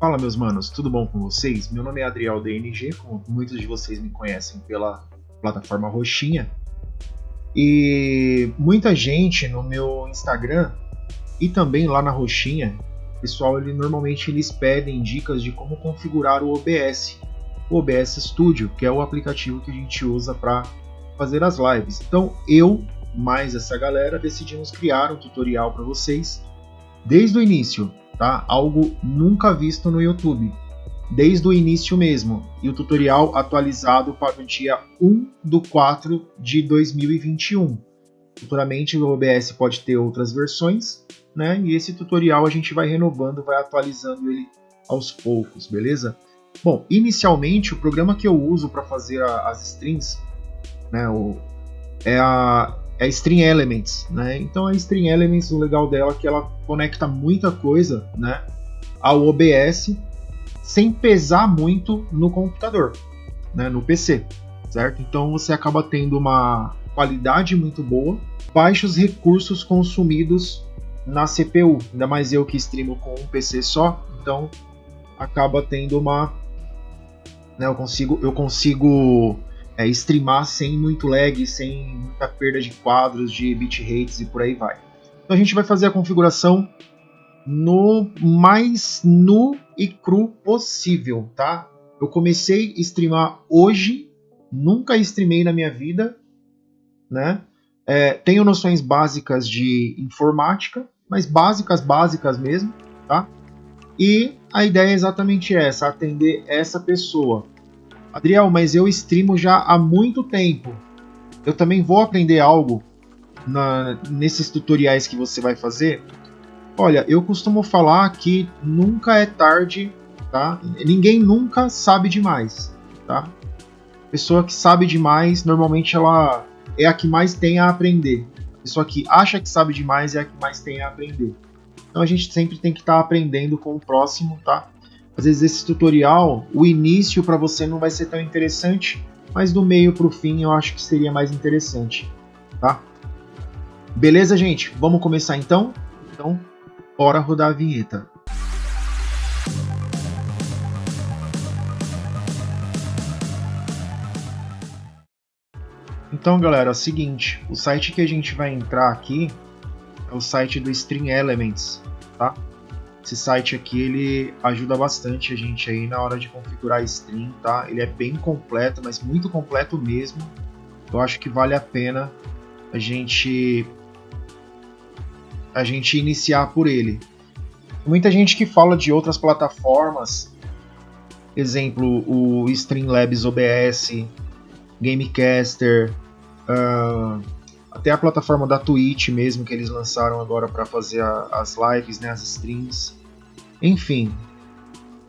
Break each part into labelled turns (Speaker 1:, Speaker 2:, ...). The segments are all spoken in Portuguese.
Speaker 1: Fala meus manos, tudo bom com vocês? Meu nome é Adriel DNG, como muitos de vocês me conhecem pela plataforma Roxinha. E muita gente no meu Instagram e também lá na Roxinha, pessoal, ele normalmente eles pedem dicas de como configurar o OBS, o OBS Studio, que é o aplicativo que a gente usa para fazer as lives. Então eu mais essa galera decidimos criar um tutorial para vocês desde o início tá? Algo nunca visto no YouTube, desde o início mesmo, e o tutorial atualizado para o dia 1 do 4 de 2021. Futuramente o OBS pode ter outras versões, né? E esse tutorial a gente vai renovando, vai atualizando ele aos poucos, beleza? Bom, inicialmente o programa que eu uso para fazer a, as strings, né, o, é a é String Elements, né? Então a String Elements, o legal dela é que ela conecta muita coisa, né, ao OBS sem pesar muito no computador, né, no PC, certo? Então você acaba tendo uma qualidade muito boa, baixos recursos consumidos na CPU, ainda mais eu que streamo com um PC só, então acaba tendo uma, né, eu consigo eu consigo é, streamar sem muito lag, sem muita perda de quadros, de bitrates e por aí vai. Então a gente vai fazer a configuração no mais nu e cru possível, tá? Eu comecei a streamar hoje, nunca streamei na minha vida, né? É, tenho noções básicas de informática, mas básicas, básicas mesmo, tá? E a ideia é exatamente essa, atender essa pessoa. Adriel, mas eu streamo já há muito tempo. Eu também vou aprender algo na, nesses tutoriais que você vai fazer. Olha, eu costumo falar que nunca é tarde, tá? Ninguém nunca sabe demais, tá? Pessoa que sabe demais, normalmente ela é a que mais tem a aprender. Pessoa que acha que sabe demais é a que mais tem a aprender. Então a gente sempre tem que estar tá aprendendo com o próximo, tá? Às vezes esse tutorial, o início para você não vai ser tão interessante, mas do meio para o fim eu acho que seria mais interessante, tá? Beleza, gente? Vamos começar então? Então, bora rodar a vinheta. Então, galera, é o seguinte, o site que a gente vai entrar aqui é o site do String Elements, tá? Esse site aqui ele ajuda bastante a gente aí na hora de configurar a stream, tá? Ele é bem completo, mas muito completo mesmo. Eu acho que vale a pena a gente a gente iniciar por ele. Muita gente que fala de outras plataformas, exemplo o Streamlabs OBS, Gamecaster, uh, até a plataforma da Twitch mesmo que eles lançaram agora para fazer a, as lives, né, as streams. Enfim,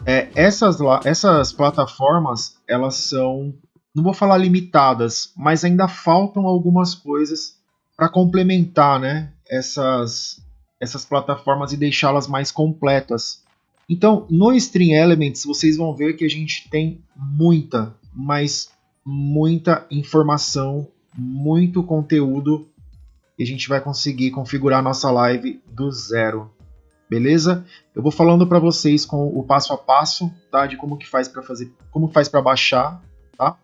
Speaker 1: é, essas, essas plataformas, elas são, não vou falar limitadas, mas ainda faltam algumas coisas para complementar né, essas, essas plataformas e deixá-las mais completas. Então, no Stream Elements, vocês vão ver que a gente tem muita, mas muita informação, muito conteúdo e a gente vai conseguir configurar nossa live do zero beleza? Eu vou falando para vocês com o passo a passo, tá? De como que faz para fazer, como faz para baixar, tá?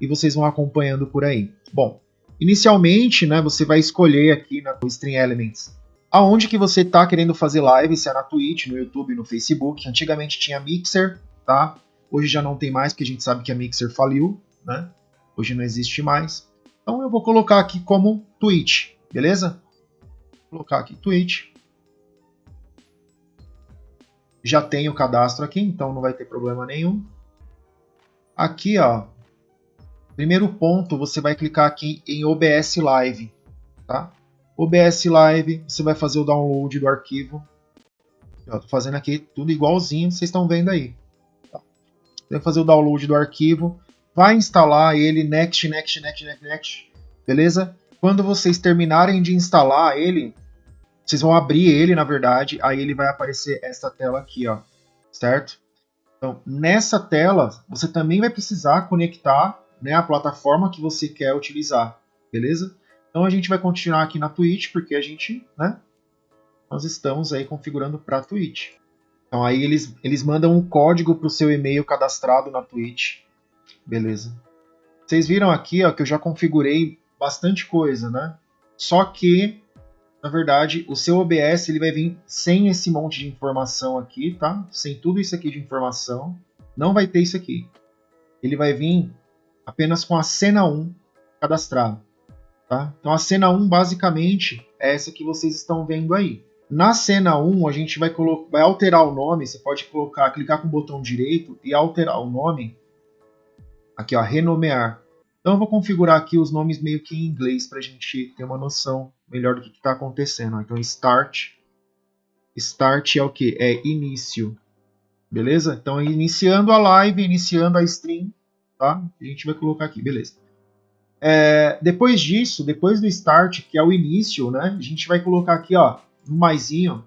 Speaker 1: E vocês vão acompanhando por aí. Bom, inicialmente, né, você vai escolher aqui na Stream Elements aonde que você está querendo fazer live, se é na Twitch, no YouTube, no Facebook. Antigamente tinha Mixer, tá? Hoje já não tem mais, porque a gente sabe que a Mixer faliu, né? Hoje não existe mais. Então eu vou colocar aqui como Twitch, beleza? Vou colocar aqui Twitch já tem o cadastro aqui, então não vai ter problema nenhum. Aqui, ó, primeiro ponto, você vai clicar aqui em OBS Live, tá? OBS Live, você vai fazer o download do arquivo. Eu tô fazendo aqui tudo igualzinho, vocês estão vendo aí. Tá? Você vai fazer o download do arquivo, vai instalar ele next, next, next, next, next, beleza? Quando vocês terminarem de instalar ele, vocês vão abrir ele, na verdade, aí ele vai aparecer essa tela aqui, ó, certo? Então, nessa tela, você também vai precisar conectar né, a plataforma que você quer utilizar, beleza? Então a gente vai continuar aqui na Twitch, porque a gente, né, nós estamos aí configurando para Twitch. Então aí eles, eles mandam um código para o seu e-mail cadastrado na Twitch. Beleza. Vocês viram aqui ó, que eu já configurei bastante coisa, né? Só que, na verdade, o seu OBS ele vai vir sem esse monte de informação aqui, tá? Sem tudo isso aqui de informação. Não vai ter isso aqui. Ele vai vir apenas com a cena 1 cadastrada. Tá? Então a cena 1 basicamente é essa que vocês estão vendo aí. Na cena 1 a gente vai, vai alterar o nome, você pode colocar, clicar com o botão direito e alterar o nome. Aqui ó, renomear. Então eu vou configurar aqui os nomes meio que em inglês para a gente ter uma noção melhor do que está acontecendo. Então start, start é o que? É início. Beleza? Então iniciando a live, iniciando a stream, tá? A gente vai colocar aqui, beleza. É, depois disso, depois do start, que é o início, né? A gente vai colocar aqui, ó, no maisinho.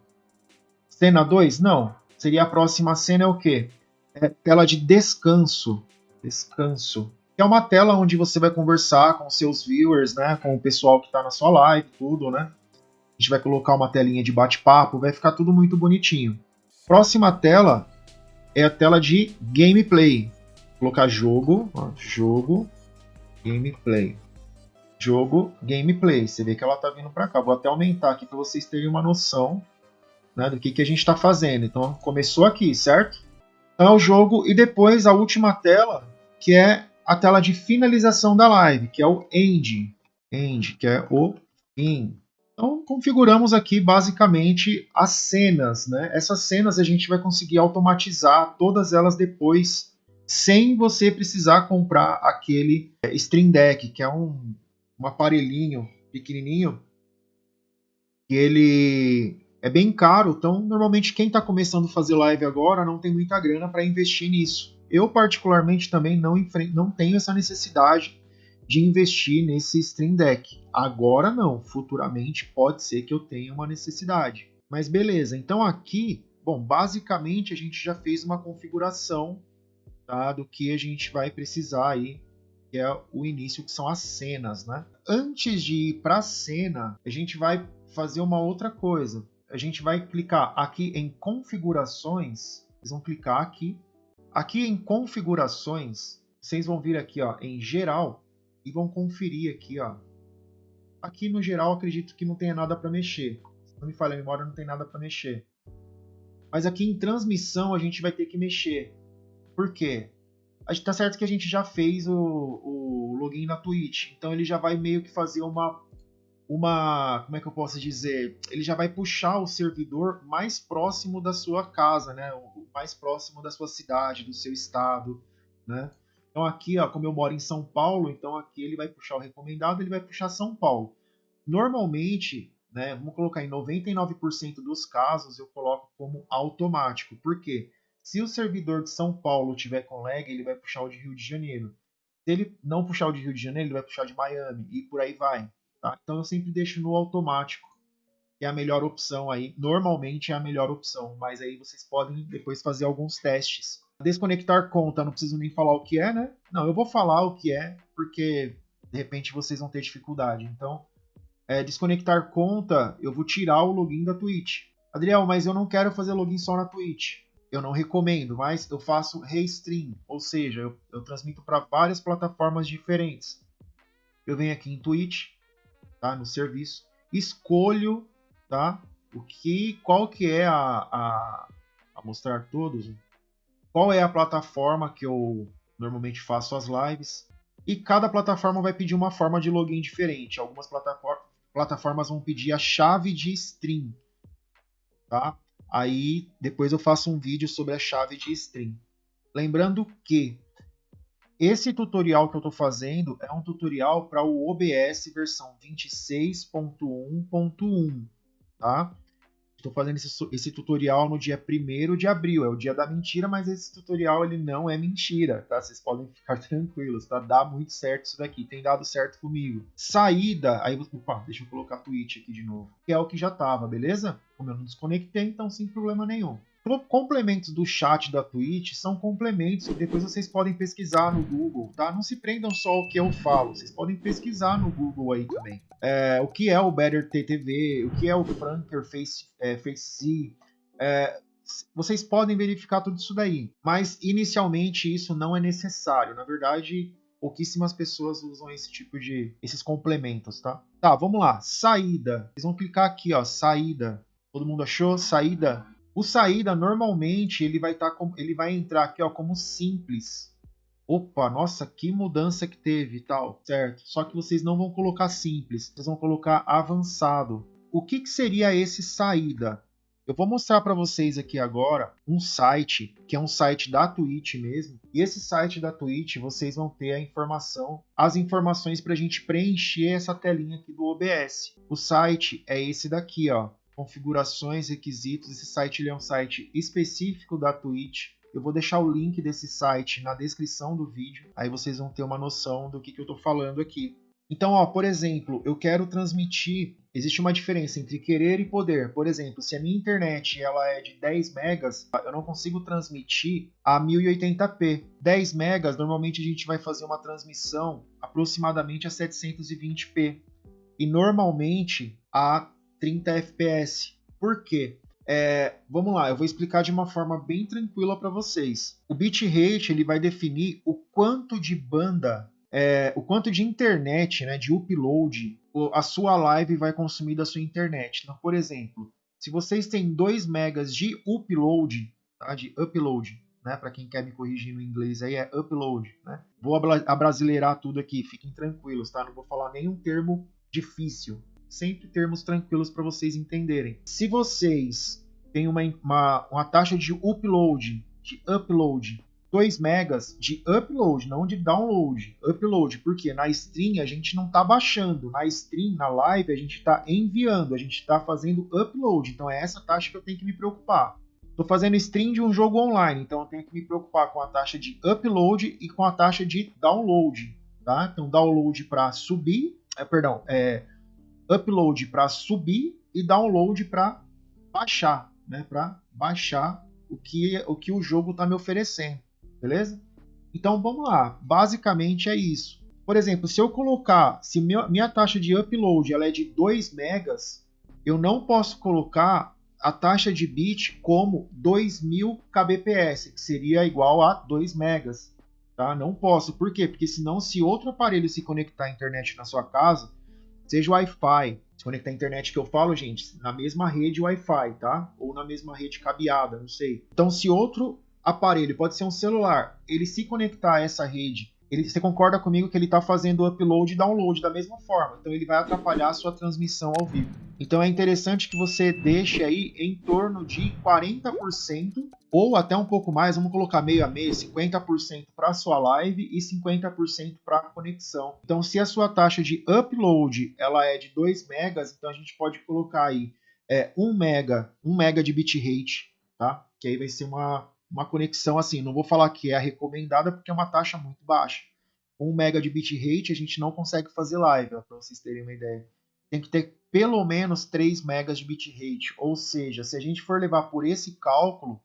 Speaker 1: Cena 2? Não. Seria a próxima cena é o quê? É tela de descanso. Descanso. Que é uma tela onde você vai conversar com seus viewers, né? Com o pessoal que está na sua live, tudo, né? A gente vai colocar uma telinha de bate-papo, vai ficar tudo muito bonitinho. Próxima tela é a tela de gameplay. Vou colocar jogo, ó, jogo, gameplay. Jogo, gameplay. Você vê que ela está vindo para cá. Vou até aumentar aqui para vocês terem uma noção né, do que, que a gente está fazendo. Então, começou aqui, certo? Então, é o jogo e depois a última tela, que é a tela de finalização da live, que é o end. End, que é o fim. Então, configuramos aqui basicamente as cenas. Né? Essas cenas a gente vai conseguir automatizar todas elas depois sem você precisar comprar aquele é, Stream Deck, que é um, um aparelhinho pequenininho, que ele é bem caro, então normalmente quem está começando a fazer live agora não tem muita grana para investir nisso. Eu particularmente também não, não tenho essa necessidade de investir nesse Stream Deck. Agora não, futuramente pode ser que eu tenha uma necessidade. Mas beleza, então aqui, bom, basicamente a gente já fez uma configuração tá, do que a gente vai precisar aí, que é o início, que são as cenas, né? Antes de ir para a cena, a gente vai fazer uma outra coisa. A gente vai clicar aqui em configurações, vocês vão clicar aqui. Aqui em configurações, vocês vão vir aqui ó, em geral e vão conferir aqui. Ó. Aqui no geral acredito que não tenha nada para mexer. Se não me falha a memória, não tem nada para mexer. Mas aqui em transmissão a gente vai ter que mexer. Por quê? Tá certo que a gente já fez o, o login na Twitch, então ele já vai meio que fazer uma uma, como é que eu posso dizer? Ele já vai puxar o servidor mais próximo da sua casa, né? Mais próximo da sua cidade, do seu estado, né? Então aqui, ó, como eu moro em São Paulo, então aqui ele vai puxar o recomendado, ele vai puxar São Paulo. Normalmente, né, vamos colocar em 99% dos casos eu coloco como automático. Por quê? Se o servidor de São Paulo tiver com lag, ele vai puxar o de Rio de Janeiro. Se ele não puxar o de Rio de Janeiro, ele vai puxar de Miami e por aí vai. Tá? Então eu sempre deixo no automático, é a melhor opção aí. Normalmente é a melhor opção, mas aí vocês podem depois fazer alguns testes. Desconectar conta, não preciso nem falar o que é, né? Não, eu vou falar o que é, porque de repente vocês vão ter dificuldade. Então, é, desconectar conta, eu vou tirar o login da Twitch. Adriel, mas eu não quero fazer login só na Twitch eu não recomendo, mas eu faço restream, ou seja, eu, eu transmito para várias plataformas diferentes. Eu venho aqui em Twitch, tá, no serviço, escolho, tá, o que, qual que é a, a, a mostrar todos, qual é a plataforma que eu normalmente faço as lives, e cada plataforma vai pedir uma forma de login diferente. Algumas plataformas vão pedir a chave de stream, tá? Aí depois eu faço um vídeo sobre a chave de string. Lembrando que esse tutorial que eu estou fazendo é um tutorial para o OBS versão 26.1.1, tá? Estou fazendo esse, esse, tutorial no dia 1 de abril, é o dia da mentira, mas esse tutorial ele não é mentira, tá? Vocês podem ficar tranquilos, tá? Dá muito certo isso daqui, tem dado certo comigo. Saída, aí, opa, deixa eu colocar Twitch aqui de novo, que é o que já tava, beleza? Como eu não desconectei, então sem problema nenhum. Complementos do chat da Twitch são complementos que depois vocês podem pesquisar no Google, tá? Não se prendam só ao que eu falo, vocês podem pesquisar no Google aí também. É, o que é o Better TTV, o que é o Franker Face, é, Face é, vocês podem verificar tudo isso daí, mas inicialmente isso não é necessário. Na verdade, pouquíssimas pessoas usam esse tipo de esses complementos, tá? Tá, vamos lá. Saída. Vocês vão clicar aqui, ó, saída. Todo mundo achou? Saída. O saída normalmente ele vai estar tá ele vai entrar aqui, ó, como simples. Opa, nossa, que mudança que teve e tal, certo? Só que vocês não vão colocar simples, vocês vão colocar avançado. O que, que seria esse saída? Eu vou mostrar para vocês aqui agora um site, que é um site da Twitch mesmo. E esse site da Twitch, vocês vão ter a informação, as informações para a gente preencher essa telinha aqui do OBS. O site é esse daqui, ó. Configurações, requisitos. Esse site é um site específico da Twitch. Eu vou deixar o link desse site na descrição do vídeo. Aí vocês vão ter uma noção do que, que eu estou falando aqui. Então, ó, por exemplo, eu quero transmitir existe uma diferença entre querer e poder. Por exemplo, se a minha internet ela é de 10 megas, eu não consigo transmitir a 1080p. 10 megas, normalmente a gente vai fazer uma transmissão aproximadamente a 720p e normalmente a 30 fps. Por quê? É, vamos lá, eu vou explicar de uma forma bem tranquila para vocês. O bitrate ele vai definir o quanto de banda é, o quanto de internet, né, de upload, a sua live vai consumir da sua internet. Então, por exemplo, se vocês têm 2 megas de upload, tá, de upload, né, para quem quer me corrigir no inglês aí é upload, né? Vou abrasileirar tudo aqui, fiquem tranquilos, tá? Não vou falar nenhum termo difícil, sempre termos tranquilos para vocês entenderem. Se vocês têm uma, uma, uma taxa de upload, de upload 2 megas de upload, não de download. Upload, porque na stream a gente não está baixando, na stream, na live, a gente está enviando, a gente está fazendo upload. Então é essa taxa que eu tenho que me preocupar. Estou fazendo stream de um jogo online, então eu tenho que me preocupar com a taxa de upload e com a taxa de download. Tá? Então download para subir, é, perdão, é, upload para subir e download para baixar, né? Para baixar o que, o que o jogo está me oferecendo beleza? Então vamos lá, basicamente é isso. Por exemplo, se eu colocar, se minha taxa de upload ela é de 2 megas, eu não posso colocar a taxa de bit como 2000 kbps, que seria igual a 2 megas. Tá? Não posso, por quê? Porque senão se outro aparelho se conectar à internet na sua casa, seja Wi-Fi, se conectar à internet que eu falo, gente, na mesma rede Wi-Fi, tá? Ou na mesma rede cabeada, não sei. Então se outro aparelho, pode ser um celular, ele se conectar a essa rede, ele, você concorda comigo que ele está fazendo upload e download da mesma forma, então ele vai atrapalhar a sua transmissão ao vivo. Então é interessante que você deixe aí em torno de 40% ou até um pouco mais, vamos colocar meio a meio, 50% para a sua live e 50% para a conexão. Então se a sua taxa de upload ela é de 2 megas, então a gente pode colocar aí é, 1 mega, 1 mega de bitrate, tá? Que aí vai ser uma uma conexão assim, não vou falar que é a recomendada porque é uma taxa muito baixa. 1 mega de bitrate a gente não consegue fazer live, para vocês terem uma ideia. Tem que ter pelo menos 3 megas de bitrate, ou seja, se a gente for levar por esse cálculo,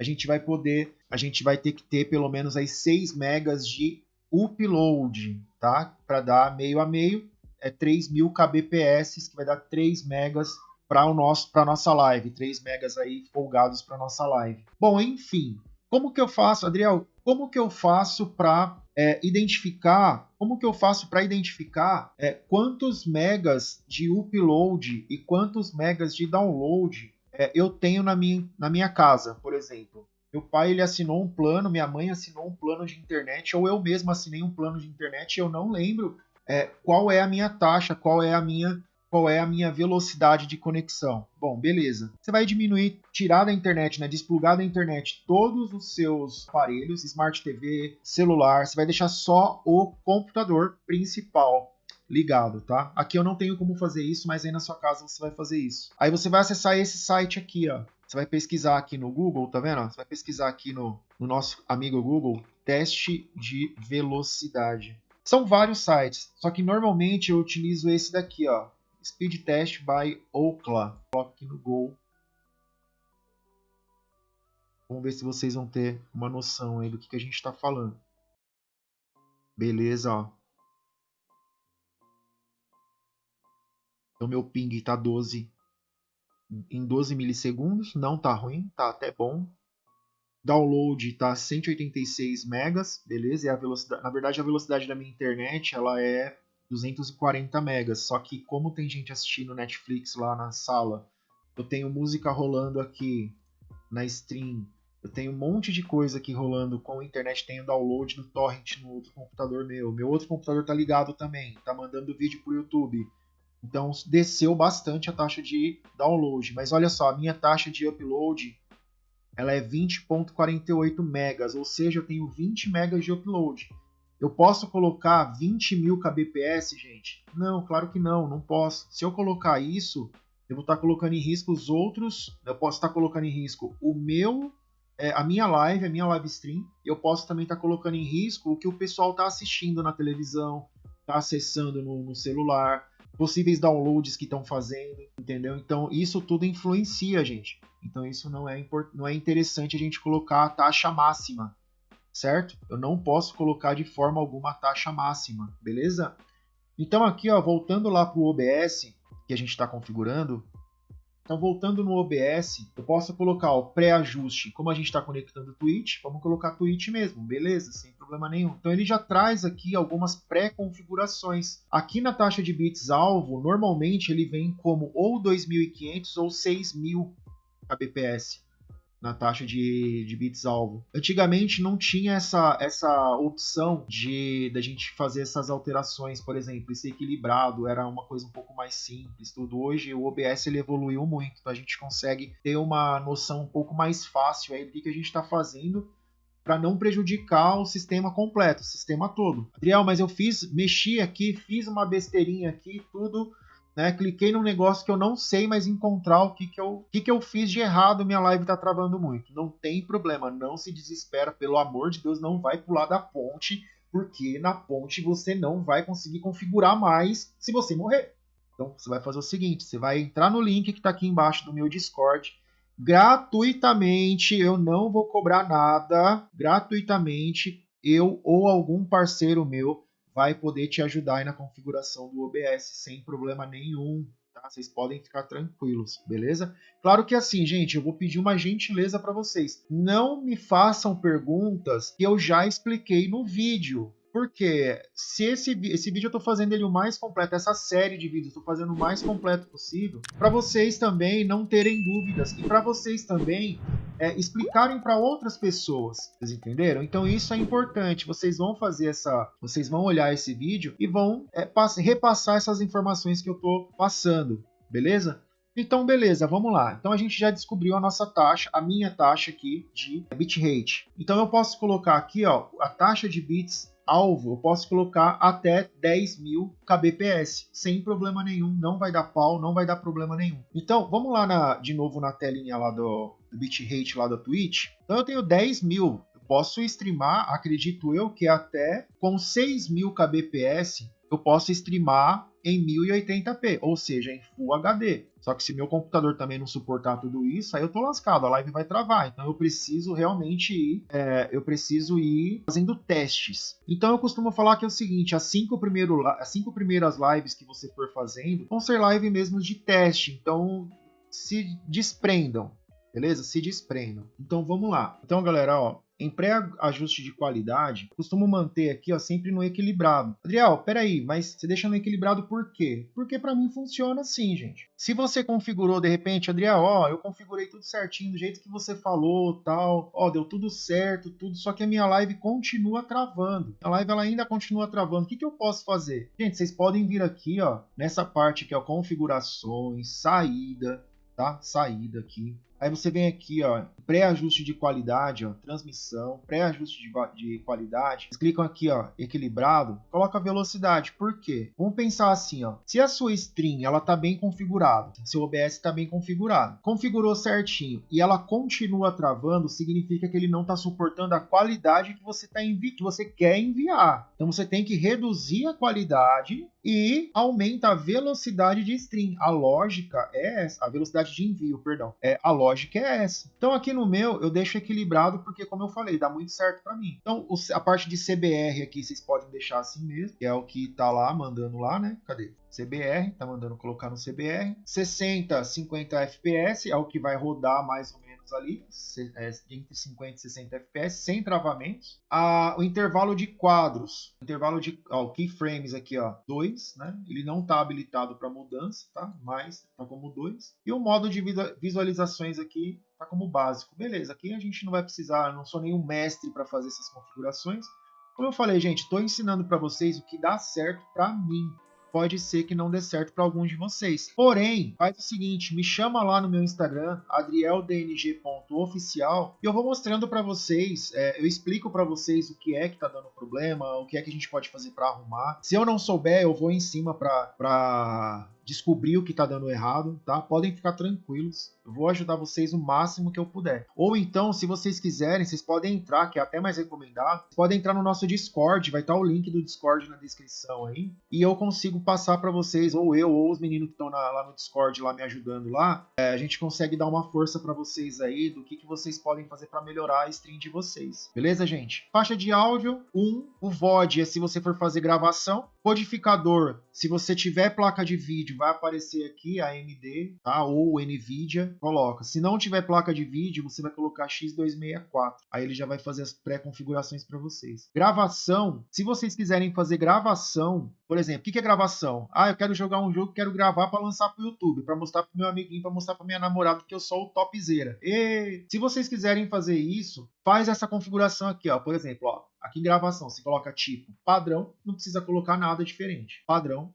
Speaker 1: a gente vai poder, a gente vai ter que ter pelo menos aí 6 megas de upload, tá? Para dar meio a meio, é 3000 kbps, que vai dar 3 megas para o nosso para nossa live, 3 megas aí folgados para nossa live. Bom, enfim, como que eu faço, Adriel? Como que eu faço para é, identificar? Como que eu faço para identificar é, quantos megas de upload e quantos megas de download é, eu tenho na minha, na minha casa, por exemplo? Meu pai ele assinou um plano, minha mãe assinou um plano de internet, ou eu mesmo assinei um plano de internet. Eu não lembro é, qual é a minha taxa, qual é a minha qual é a minha velocidade de conexão. Bom, beleza. Você vai diminuir, tirar da internet, né, desplugar da internet todos os seus aparelhos, Smart TV, celular, você vai deixar só o computador principal ligado, tá? Aqui eu não tenho como fazer isso, mas aí na sua casa você vai fazer isso. Aí você vai acessar esse site aqui, ó. Você vai pesquisar aqui no Google, tá vendo? Você vai pesquisar aqui no, no nosso amigo Google, teste de velocidade. São vários sites, só que normalmente eu utilizo esse daqui, ó, Speed Test by Ookla. Coloca aqui no Gol. Vamos ver se vocês vão ter uma noção aí do que, que a gente está falando. Beleza, ó. Então meu ping está 12, em 12 milissegundos, não tá ruim, tá até bom. Download tá 186 megas, beleza? É a velocidade, na verdade a velocidade da minha internet, ela é 240 megas, só que como tem gente assistindo Netflix lá na sala, eu tenho música rolando aqui na stream, eu tenho um monte de coisa aqui rolando com a internet, tenho download no torrent no outro computador meu. Meu outro computador tá ligado também, tá mandando vídeo pro YouTube. Então desceu bastante a taxa de download. Mas olha só, a minha taxa de upload ela é 20.48 megas, ou seja, eu tenho 20 megas de upload. Eu posso colocar 20 mil kbps, gente? Não, claro que não, não posso. Se eu colocar isso, eu vou estar colocando em risco os outros. Eu posso estar colocando em risco o meu é, a minha live, a minha live stream, eu posso também estar colocando em risco o que o pessoal está assistindo na televisão, está acessando no, no, celular, possíveis downloads que estão fazendo, entendeu? Então isso tudo influencia, gente. Então isso não é, não é interessante a gente colocar a taxa máxima, certo? Eu não posso colocar de forma alguma a taxa máxima, beleza? Então aqui, ó, voltando lá para o OBS que a gente está configurando, então, voltando no OBS, eu posso colocar o pré-ajuste, como a gente está conectando o Twitch, vamos colocar Twitch mesmo, beleza? Sem problema nenhum. Então, ele já traz aqui algumas pré-configurações. Aqui na taxa de bits alvo, normalmente ele vem como ou 2500 ou 6000 kbps na taxa de, de bits alvo. Antigamente não tinha essa, essa opção de da gente fazer essas alterações, por exemplo, ser equilibrado, era uma coisa um pouco mais simples, tudo. Hoje o OBS ele evoluiu muito, então a gente consegue ter uma noção um pouco mais fácil aí do que, que a gente está fazendo para não prejudicar o sistema completo, o sistema todo. Adriel, mas eu fiz, mexi aqui, fiz uma besteirinha aqui, tudo né? Cliquei num negócio que eu não sei mais encontrar o que, que, eu, que, que eu fiz de errado, minha live tá travando muito. Não tem problema, não se desespera, pelo amor de Deus, não vai pular da ponte, porque na ponte você não vai conseguir configurar mais se você morrer. Então você vai fazer o seguinte: você vai entrar no link que está aqui embaixo do meu Discord. Gratuitamente, eu não vou cobrar nada. Gratuitamente, eu ou algum parceiro meu vai poder te ajudar aí na configuração do OBS sem problema nenhum. Tá? Vocês podem ficar tranquilos, beleza? Claro que assim, gente, eu vou pedir uma gentileza para vocês. Não me façam perguntas que eu já expliquei no vídeo. Porque se esse, esse vídeo eu estou fazendo ele o mais completo, essa série de vídeos eu estou fazendo o mais completo possível, para vocês também não terem dúvidas e para vocês também é, explicarem para outras pessoas. Vocês entenderam? Então isso é importante. Vocês vão fazer essa, vocês vão olhar esse vídeo e vão é, repassar essas informações que eu estou passando, beleza? Então, beleza, vamos lá. Então a gente já descobriu a nossa taxa, a minha taxa aqui de bitrate. Então eu posso colocar aqui, ó, a taxa de bits alvo, eu posso colocar até 10 mil kbps, sem problema nenhum, não vai dar pau, não vai dar problema nenhum. Então, vamos lá na, de novo na telinha lá do, do bitrate lá da Twitch. Então eu tenho 10 mil, eu posso streamar, acredito eu, que até com 6 mil kbps eu posso streamar em 1080p, ou seja, em Full HD. Só que se meu computador também não suportar tudo isso, aí eu tô lascado, a live vai travar. Então eu preciso realmente ir, é, eu preciso ir fazendo testes. Então eu costumo falar que é o seguinte: as cinco, primeiro, as cinco primeiras lives que você for fazendo vão ser live mesmo de teste. Então se desprendam, beleza? Se desprendam. Então vamos lá. Então galera, ó, em pré-ajuste de qualidade, costumo manter aqui ó, sempre no equilibrado. Adriel, peraí, mas você deixa no equilibrado por quê? Porque para mim funciona assim, gente. Se você configurou de repente, Adriel, ó, eu configurei tudo certinho, do jeito que você falou, tal, ó, deu tudo certo, tudo, só que a minha live continua travando. A live ela ainda continua travando. O que, que eu posso fazer? Gente, vocês podem vir aqui, ó, nessa parte que é configurações, saída, tá? Saída aqui. Aí você vem aqui, ó, pré-ajuste de qualidade, ó, transmissão, pré-ajuste de, de, qualidade. Vocês clicam aqui, ó, equilibrado, coloca velocidade. Por quê? Vamos pensar assim, ó, se a sua stream ela tá bem configurada, seu OBS está bem configurado, configurou certinho e ela continua travando, significa que ele não está suportando a qualidade que você tá envi que você quer enviar. Então você tem que reduzir a qualidade e aumenta a velocidade de stream. A lógica é essa, a velocidade de envio, perdão. É a lógica é essa. Então aqui no meu eu deixo equilibrado porque, como eu falei, dá muito certo para mim. Então a parte de CBR aqui vocês podem deixar assim mesmo, que é o que tá lá mandando lá, né? Cadê? CBR, tá mandando colocar no CBR. 60, 50 FPS é o que vai rodar mais ou menos ali, é, entre 50 e 60 FPS, sem travamentos. Ah, o intervalo de quadros, intervalo de ó, keyframes aqui, ó, 2, né? Ele não está habilitado para mudança, tá? Mas tá como 2. E o modo de visualizações aqui tá como básico. Beleza, aqui a gente não vai precisar, não sou nenhum mestre para fazer essas configurações. Como eu falei, gente, estou ensinando para vocês o que dá certo para mim pode ser que não dê certo para alguns de vocês. Porém, faz o seguinte, me chama lá no meu Instagram, adrieldng.oficial, e eu vou mostrando para vocês, é, eu explico para vocês o que é que tá dando problema, o que é que a gente pode fazer para arrumar. Se eu não souber, eu vou em cima para descobrir o que está dando errado, tá? Podem ficar tranquilos. Eu vou ajudar vocês o máximo que eu puder. Ou então, se vocês quiserem, vocês podem entrar, que é até mais recomendado, podem entrar no nosso Discord, vai estar tá o link do Discord na descrição aí, e eu consigo passar para vocês, ou eu, ou os meninos que estão lá no Discord lá me ajudando lá, é, a gente consegue dar uma força para vocês aí do que, que vocês podem fazer para melhorar a stream de vocês. Beleza, gente? Faixa de áudio, 1. Um, o VOD é se você for fazer gravação. Codificador, se você tiver placa de vídeo, vai aparecer aqui a AMD, tá? Ou NVIDIA, coloca. Se não tiver placa de vídeo, você vai colocar X264. Aí ele já vai fazer as pré-configurações para vocês. Gravação, se vocês quiserem fazer gravação, por exemplo, o que é gravação? Ah, eu quero jogar um jogo, quero gravar para lançar para o YouTube, para mostrar para meu amiguinho, para mostrar para minha namorada que eu sou o topzera. E se vocês quiserem fazer isso, faz essa configuração aqui, ó. Por exemplo, ó, aqui em gravação, você coloca tipo padrão, não precisa colocar nada diferente. Padrão.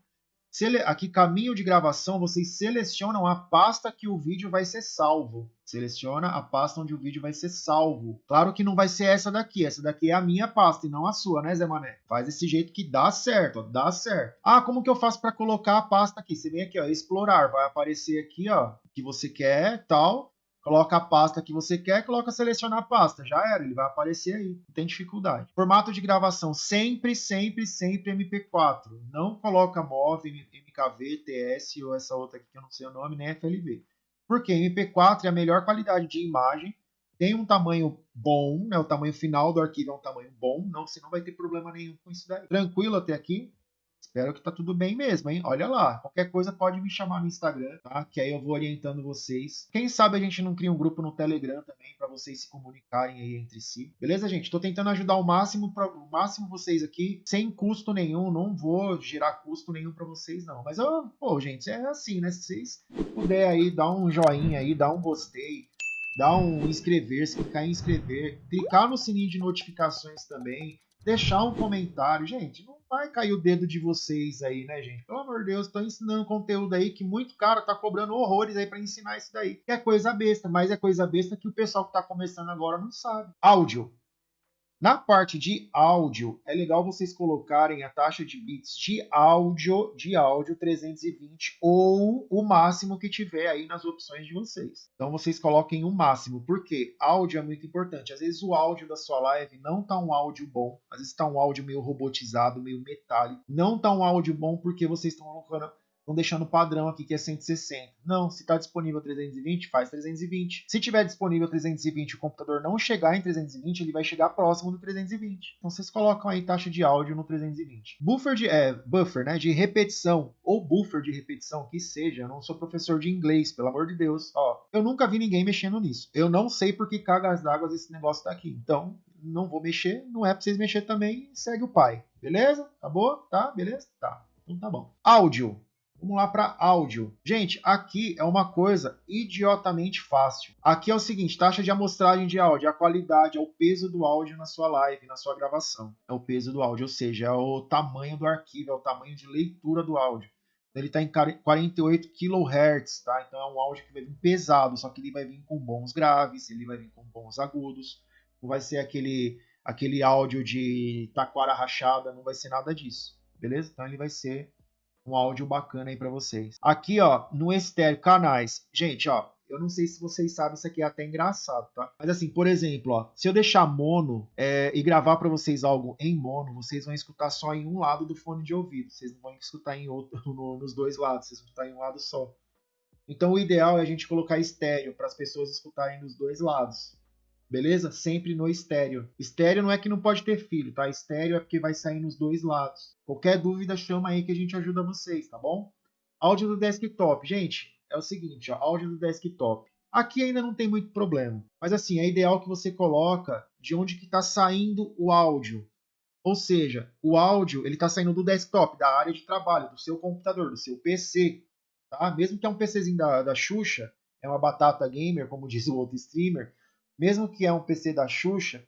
Speaker 1: Aqui, caminho de gravação, vocês selecionam a pasta que o vídeo vai ser salvo. Seleciona a pasta onde o vídeo vai ser salvo. Claro que não vai ser essa daqui. Essa daqui é a minha pasta e não a sua, né, Zé Mané? Faz desse jeito que dá certo, ó, dá certo. Ah, como que eu faço para colocar a pasta aqui? Você vem aqui, ó, explorar. Vai aparecer aqui, ó, que você quer, tal coloca a pasta que você quer, coloca selecionar a pasta, já era, ele vai aparecer aí, não tem dificuldade. Formato de gravação, sempre, sempre, sempre MP4, não coloca MOV, MKV, TS ou essa outra aqui que eu não sei o nome, nem FLV. Porque MP4 é a melhor qualidade de imagem, tem um tamanho bom, né, o tamanho final do arquivo é um tamanho bom, não, você não vai ter problema nenhum com isso daí. Tranquilo até aqui? Espero que tá tudo bem mesmo, hein? Olha lá. Qualquer coisa pode me chamar no Instagram, tá? Que aí eu vou orientando vocês. Quem sabe a gente não cria um grupo no Telegram também para vocês se comunicarem aí entre si. Beleza, gente? Tô tentando ajudar o máximo para o máximo vocês aqui, sem custo nenhum. Não vou gerar custo nenhum para vocês não. Mas eu, pô, gente, é assim, né? Se vocês puderem aí dar um joinha aí, dar um gostei, dar um inscrever-se, clicar em inscrever, clicar no sininho de notificações também, deixar um comentário, gente, não vai cair o dedo de vocês aí, né, gente? Pelo amor de Deus, tô ensinando conteúdo aí que muito cara tá cobrando horrores aí para ensinar isso daí. Que é coisa besta, mas é coisa besta que o pessoal que tá começando agora não sabe. Áudio. Na parte de áudio, é legal vocês colocarem a taxa de bits de áudio, de áudio 320 ou o máximo que tiver aí nas opções de vocês. Então vocês coloquem o máximo, porque áudio é muito importante. Às vezes o áudio da sua live não tá um áudio bom, às vezes tá um áudio meio robotizado, meio metálico. Não tá um áudio bom porque vocês estão colocando Estão deixando o padrão aqui que é 160. Não, se está disponível 320, faz 320. Se tiver disponível 320 e o computador não chegar em 320, ele vai chegar próximo do 320. Então vocês colocam aí taxa de áudio no 320. Buffer de, é, buffer, né, de repetição ou buffer de repetição, que seja. Eu não sou professor de inglês, pelo amor de Deus. Ó, eu nunca vi ninguém mexendo nisso. Eu não sei por que cagas d'água esse negócio tá aqui. Então, não vou mexer. Não é para vocês mexer também. Segue o pai. Beleza? Acabou? Tá? Beleza? Tá. Então tá bom. Áudio. Vamos lá para áudio. Gente, aqui é uma coisa idiotamente fácil. Aqui é o seguinte, taxa de amostragem de áudio, a qualidade, é o peso do áudio na sua live, na sua gravação. É o peso do áudio, ou seja, é o tamanho do arquivo, é o tamanho de leitura do áudio. Ele está em 48 kHz, tá? Então é um áudio que vai vir pesado, só que ele vai vir com bons graves, ele vai vir com bons agudos. Não vai ser aquele, aquele áudio de taquara rachada, não vai ser nada disso, beleza? Então ele vai ser um áudio bacana aí para vocês. Aqui, ó, no estéreo, canais. Gente, ó, eu não sei se vocês sabem, isso aqui é até engraçado, tá? Mas assim, por exemplo, ó, se eu deixar mono é, e gravar para vocês algo em mono, vocês vão escutar só em um lado do fone de ouvido. Vocês não vão escutar em outro, no, nos dois lados, vocês vão escutar em um lado só. Então o ideal é a gente colocar estéreo para as pessoas escutarem dos dois lados. Beleza? Sempre no estéreo. Estéreo não é que não pode ter filho, tá? Estéreo é porque vai sair nos dois lados. Qualquer dúvida, chama aí que a gente ajuda vocês, tá bom? Áudio do desktop. Gente, é o seguinte, ó, áudio do desktop. Aqui ainda não tem muito problema, mas assim, é ideal que você coloca de onde que está saindo o áudio. Ou seja, o áudio ele está saindo do desktop, da área de trabalho, do seu computador, do seu PC. Tá? Mesmo que é um PCzinho da, da Xuxa, é uma batata gamer, como diz o outro streamer, mesmo que é um PC da Xuxa,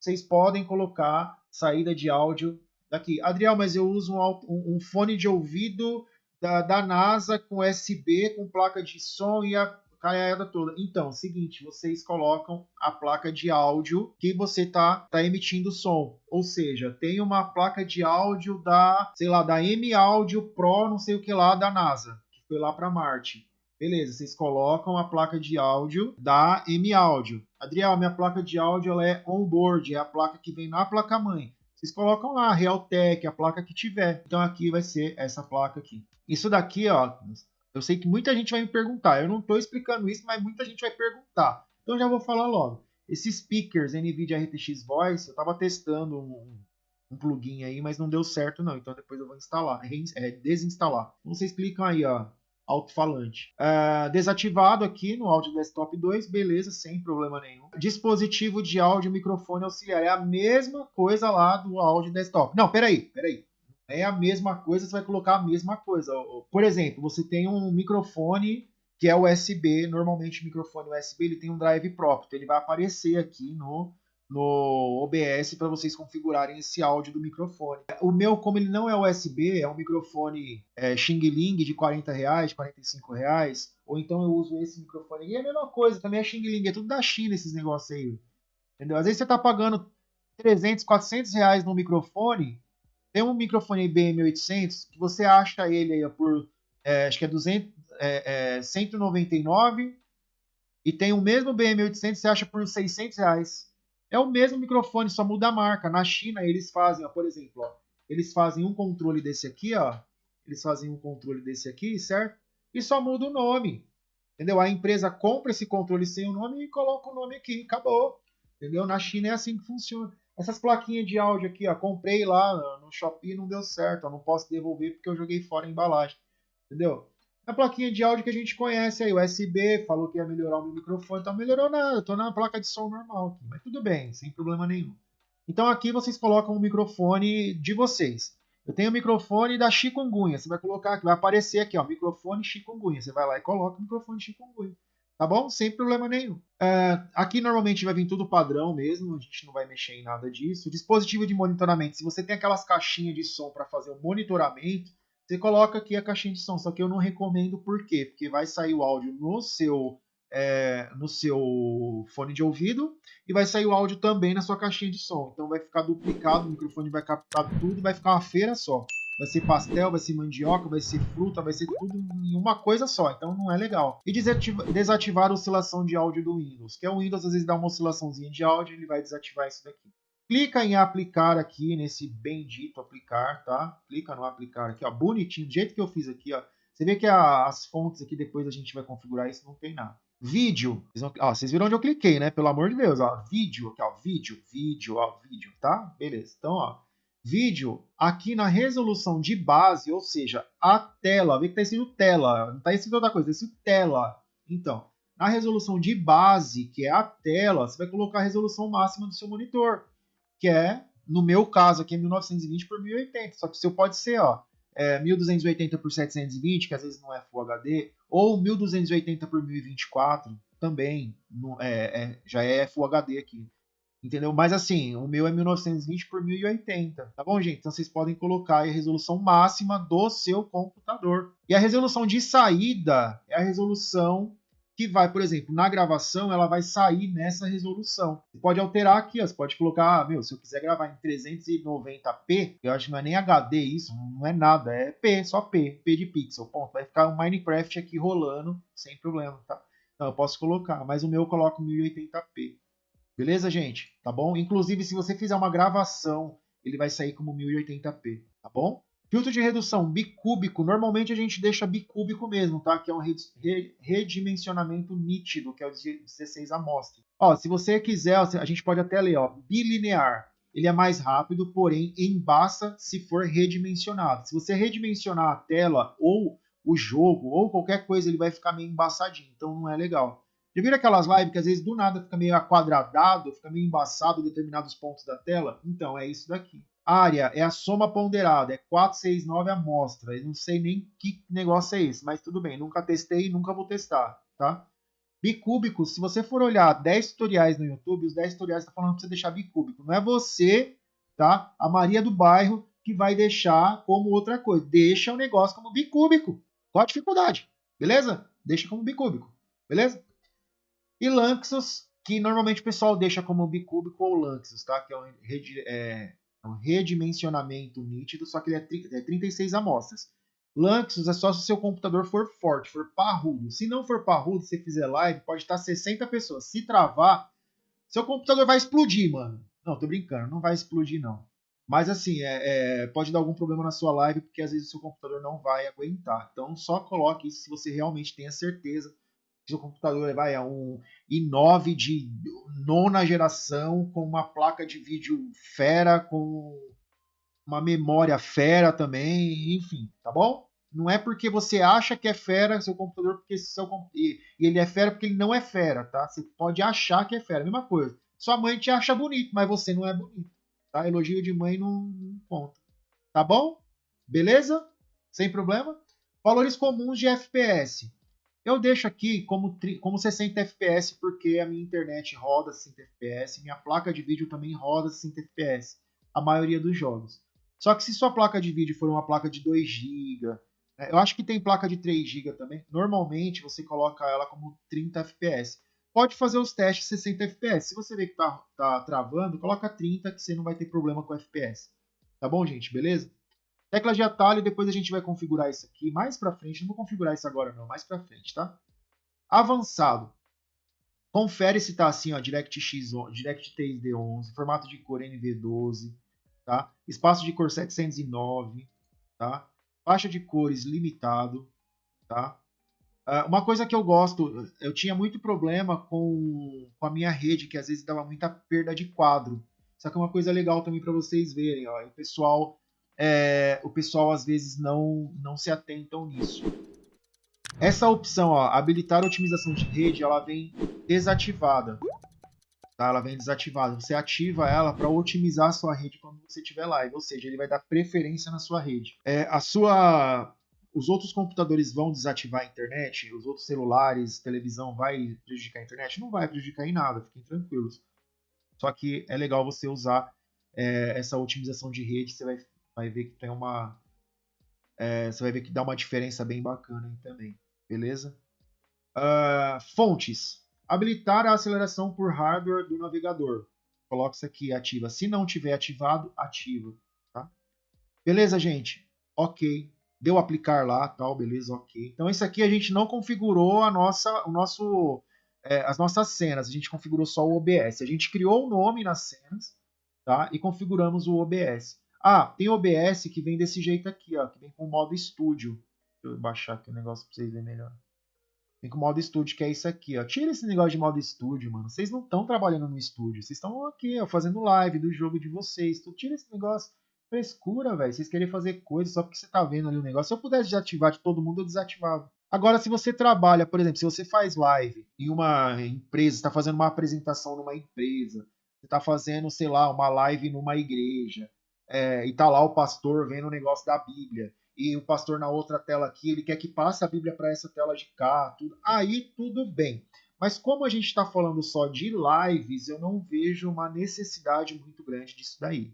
Speaker 1: vocês podem colocar saída de áudio daqui. Adriel, mas eu uso um, um fone de ouvido da, da, NASA com USB, com placa de som e a caiada toda. Então, seguinte, vocês colocam a placa de áudio que você tá, tá emitindo som. Ou seja, tem uma placa de áudio da, sei lá, da M Audio Pro, não sei o que lá, da NASA, que foi lá para Marte. Beleza, vocês colocam a placa de áudio da M Audio. Adriel, minha placa de áudio ela é onboard, é a placa que vem na placa-mãe. Vocês colocam lá, Realtek, a placa que tiver. Então aqui vai ser essa placa aqui. Isso daqui, ó, eu sei que muita gente vai me perguntar. Eu não estou explicando isso, mas muita gente vai perguntar. Então já vou falar logo. Esses speakers NVIDIA RTX Voice, eu estava testando um, um, plugin aí, mas não deu certo não. Então depois eu vou instalar, é, desinstalar. Então vocês clicam aí, ó, alto-falante. É, desativado aqui no áudio desktop 2, beleza, sem problema nenhum. Dispositivo de áudio microfone auxiliar, é a mesma coisa lá do áudio desktop. Não, peraí, peraí é a mesma coisa, você vai colocar a mesma coisa. Por exemplo, você tem um microfone que é USB, normalmente microfone USB ele tem um drive próprio, então ele vai aparecer aqui no, no OBS para vocês configurarem esse áudio do microfone. O meu, como ele não é USB, é um microfone é, Xing Ling de 40 reais, 45 reais, ou então eu uso esse microfone. E é a mesma coisa, também é Xing Ling, é tudo da China esses negócios aí. Entendeu? Às vezes você está pagando 300, 400 reais no microfone, tem um microfone BM800 que você acha ele aí por, é, acho que é, 200, é, é 199 e tem o mesmo BM800 você acha por 600 reais. É o mesmo microfone, só muda a marca. Na China eles fazem, ó, por exemplo, ó, eles fazem um controle desse aqui, ó, eles fazem um controle desse aqui, certo? E só muda o nome. Entendeu? A empresa compra esse controle sem o nome e coloca o nome aqui, acabou. Entendeu? Na China é assim que funciona. Essas plaquinhas de áudio aqui, ó, comprei lá no Shopee não deu certo, ó, não posso devolver porque eu joguei fora a embalagem. Entendeu? A plaquinha de áudio que a gente conhece aí, USB, falou que ia melhorar o meu microfone, então melhorou nada, eu tô na placa de som normal aqui, mas tudo bem, sem problema nenhum. Então aqui vocês colocam o microfone de vocês. Eu tenho o microfone da chikungunya, você vai colocar aqui, vai aparecer aqui, ó, microfone chikungunya, você vai lá e coloca o microfone chikungunya tá bom? Sem problema nenhum. É, aqui normalmente vai vir tudo padrão mesmo, a gente não vai mexer em nada disso. Dispositivo de monitoramento, se você tem aquelas caixinhas de som para fazer o monitoramento, você coloca aqui a caixinha de som, só que eu não recomendo por quê? Porque vai sair o áudio no seu é, no seu fone de ouvido e vai sair o áudio também na sua caixinha de som. Então vai ficar duplicado, o microfone vai captar tudo e vai ficar uma feira só vai ser pastel, vai ser mandioca, vai ser fruta, vai ser tudo em uma coisa só, então não é legal. E desativar a oscilação de áudio do Windows, que é o Windows às vezes dá uma oscilaçãozinha de áudio, ele vai desativar isso daqui. Clica em aplicar aqui, nesse bendito aplicar, tá? Clica no aplicar aqui, ó, bonitinho, do jeito que eu fiz aqui, ó. Você vê que a, as fontes aqui, depois a gente vai configurar isso, não tem nada. Vídeo, vocês, vão, ó, vocês viram onde eu cliquei, né? Pelo amor de Deus, ó, vídeo, aqui, ó, vídeo, vídeo, ó, vídeo, tá? Beleza, então, ó, vídeo aqui na resolução de base, ou seja, a tela, vê que está escrito tela, não está escrito outra coisa, está escrito tela. Então, na resolução de base, que é a tela, você vai colocar a resolução máxima do seu monitor, que é, no meu caso aqui, é 1920 por 1080, só que o seu pode ser, ó, é 1280 por 720, que às vezes não é Full HD, ou 1280 por 1024, também não, é, é, já é Full HD aqui. Entendeu? Mas assim, o meu é 1920 por 1080, tá bom, gente? Então vocês podem colocar a resolução máxima do seu computador. E a resolução de saída é a resolução que vai, por exemplo, na gravação, ela vai sair nessa resolução. Você pode alterar aqui, ó, você pode colocar, ah, meu, se eu quiser gravar em 390p, eu acho que não é nem HD isso, não é nada, é P, só P, P de pixel, ponto. Vai ficar um Minecraft aqui rolando sem problema, tá? Então eu posso colocar, mas o meu eu coloco 1080p. Beleza, gente? Tá bom? Inclusive, se você fizer uma gravação, ele vai sair como 1080p, tá bom? Filtro de redução bicúbico, normalmente a gente deixa bicúbico mesmo, tá? Que é um redimensionamento nítido, que é o 16 amostras. Ó, se você quiser, a gente pode até ler, ó, bilinear. Ele é mais rápido, porém embaça se for redimensionado. Se você redimensionar a tela ou o jogo ou qualquer coisa, ele vai ficar meio embaçadinho, então não é legal. Já viram aquelas lives que às vezes do nada fica meio aquadradado, fica meio embaçado determinados pontos da tela? Então é isso daqui. Área é a soma ponderada, é 469 amostra. Eu não sei nem que negócio é esse, mas tudo bem, nunca testei e nunca vou testar, tá? Bicúbico, se você for olhar 10 tutoriais no YouTube, os 10 tutoriais estão falando para você deixar bicúbico. Não é você, tá? A Maria do bairro que vai deixar como outra coisa. Deixa o negócio como bicúbico. Qual a dificuldade? Beleza? Deixa como bicúbico. Beleza? E Lanxos, que normalmente o pessoal deixa como bicúbico ou Lanxos, tá? Que é um, é um redimensionamento nítido, só que ele é, é 36 amostras. Lanxos é só se o seu computador for forte, for parrudo. Se não for parrudo, se você fizer live, pode estar 60 pessoas. Se travar, seu computador vai explodir, mano. Não, tô brincando, não vai explodir não. Mas assim, é, é, pode dar algum problema na sua live, porque às vezes o seu computador não vai aguentar. Então só coloque isso se você realmente tem a certeza seu computador vai a um i9 de nona geração, com uma placa de vídeo fera, com uma memória fera também, enfim, tá bom? Não é porque você acha que é fera seu computador, porque seu e ele é fera porque ele não é fera, tá? Você pode achar que é fera, mesma coisa. Sua mãe te acha bonito, mas você não é bonito, tá? Elogio de mãe não, não conta. Tá bom? Beleza? Sem problema? Valores comuns de FPS. Eu deixo aqui como, como 60 FPS porque a minha internet roda 60 FPS, minha placa de vídeo também roda 60 FPS, a maioria dos jogos. Só que se sua placa de vídeo for uma placa de 2 GB, né, eu acho que tem placa de 3 GB também, normalmente você coloca ela como 30 FPS. Pode fazer os testes 60 FPS. Se você vê que tá, tá travando, coloca 30 que você não vai ter problema com FPS. Tá bom, gente? Beleza? Tecla de atalho, depois a gente vai configurar isso aqui mais para frente. Não vou configurar isso agora não, mais para frente, tá? Avançado. Confere se tá assim, ó, DirectX, DirectX D11, formato de cor NV12, tá? Espaço de cor 709, tá? Faixa de cores limitado, tá? Uh, uma coisa que eu gosto, eu tinha muito problema com, com a minha rede, que às vezes dava muita perda de quadro. Só que é uma coisa legal também para vocês verem, ó, o pessoal, é, o pessoal às vezes não, não se atentam nisso. Essa opção, ó, habilitar otimização de rede, ela vem desativada tá? Ela vem desativada. Você ativa ela para otimizar a sua rede quando você tiver live, ou seja, ele vai dar preferência na sua rede. É, a sua os outros computadores vão desativar a internet, os outros celulares, televisão vai prejudicar a internet? Não vai prejudicar em nada, fiquem tranquilos. Só que é legal você usar é, essa otimização de rede, você vai, vai ver que tem uma. É, você vai ver que dá uma diferença bem bacana aí também, beleza? Uh, fontes. Habilitar a aceleração por hardware do navegador. Coloca isso aqui, ativa. Se não tiver ativado, ativa. Tá? Beleza, gente? Ok. Deu aplicar lá, tal, beleza, ok. Então isso aqui a gente não configurou a nossa, o nosso, é, as nossas cenas. A gente configurou só o OBS. A gente criou o nome nas cenas, tá? E configuramos o OBS. Ah, tem OBS que vem desse jeito aqui, ó, que vem com o modo estúdio. Deixa eu baixar aqui o negócio para vocês verem melhor. Vem com o modo estúdio, que é isso aqui, ó. Tira esse negócio de modo estúdio, mano. Vocês não estão trabalhando no estúdio. Vocês estão aqui, ó, fazendo live do jogo de vocês. Tu tira esse negócio. Frescura, velho. Vocês querem fazer coisa só porque você tá vendo ali o negócio. Se eu pudesse desativar de todo mundo, eu desativava. Agora, se você trabalha, por exemplo, se você faz live em uma empresa, está fazendo uma apresentação numa empresa, você está fazendo, sei lá, uma live numa igreja, é, e tá lá o pastor vendo o negócio da Bíblia e o pastor na outra tela aqui, ele quer que passe a Bíblia para essa tela de cá, tudo. aí tudo bem. Mas como a gente está falando só de lives, eu não vejo uma necessidade muito grande disso daí.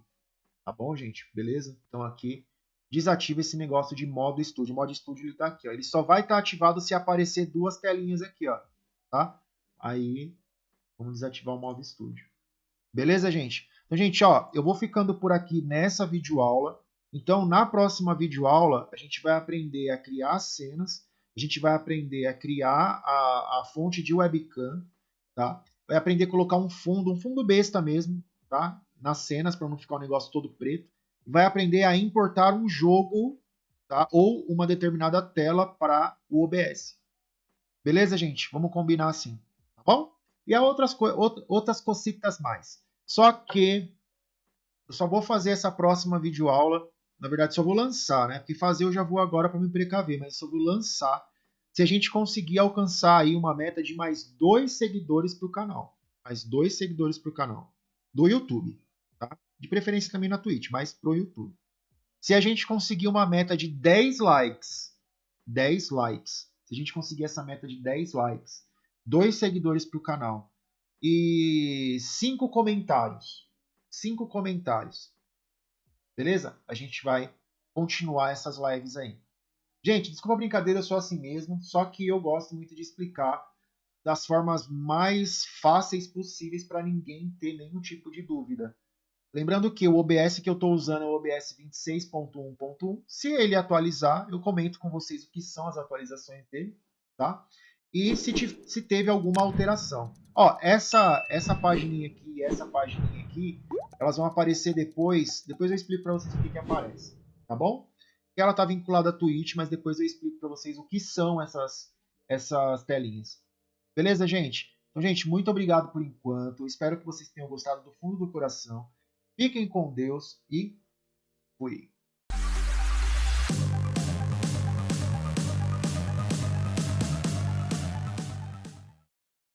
Speaker 1: Tá bom, gente? Beleza? Então aqui desativa esse negócio de modo estúdio. Modo estúdio ele está aqui, ó. Ele só vai estar tá ativado se aparecer duas telinhas aqui, ó. Tá? Aí vamos desativar o modo estúdio. Beleza, gente? Então, gente, ó, eu vou ficando por aqui nessa videoaula. Então, na próxima videoaula, a gente vai aprender a criar cenas, a gente vai aprender a criar a, a fonte de webcam, tá? Vai aprender a colocar um fundo, um fundo besta mesmo, tá? Nas cenas, para não ficar o um negócio todo preto. vai aprender a importar um jogo tá? ou uma determinada tela para o OBS. Beleza, gente? Vamos combinar assim, tá bom? E há outras, co outras cositas mais. Só que eu só vou fazer essa próxima videoaula. Na verdade, só vou lançar, né? Porque fazer eu já vou agora para me precaver, mas só vou lançar se a gente conseguir alcançar aí uma meta de mais dois seguidores para o canal. Mais dois seguidores para o canal. Do YouTube, tá? De preferência também na Twitch, mas pro YouTube. Se a gente conseguir uma meta de 10 likes, 10 likes, se a gente conseguir essa meta de 10 likes, dois seguidores para o canal e cinco comentários, cinco comentários, beleza? A gente vai continuar essas lives aí. Gente, desculpa a brincadeira, eu sou assim mesmo, só que eu gosto muito de explicar das formas mais fáceis possíveis para ninguém ter nenhum tipo de dúvida. Lembrando que o OBS que eu estou usando é o OBS 26.1.1. Se ele atualizar, eu comento com vocês o que são as atualizações dele, tá? E se, te, se teve alguma alteração. Ó, essa, essa página aqui e essa página aqui, elas vão aparecer depois. Depois eu explico para vocês o que, que aparece, tá bom? Ela está vinculada à Twitch, mas depois eu explico para vocês o que são essas, essas telinhas. Beleza, gente? Então, gente, muito obrigado por enquanto. Espero que vocês tenham gostado do fundo do coração. Fiquem com Deus e fui.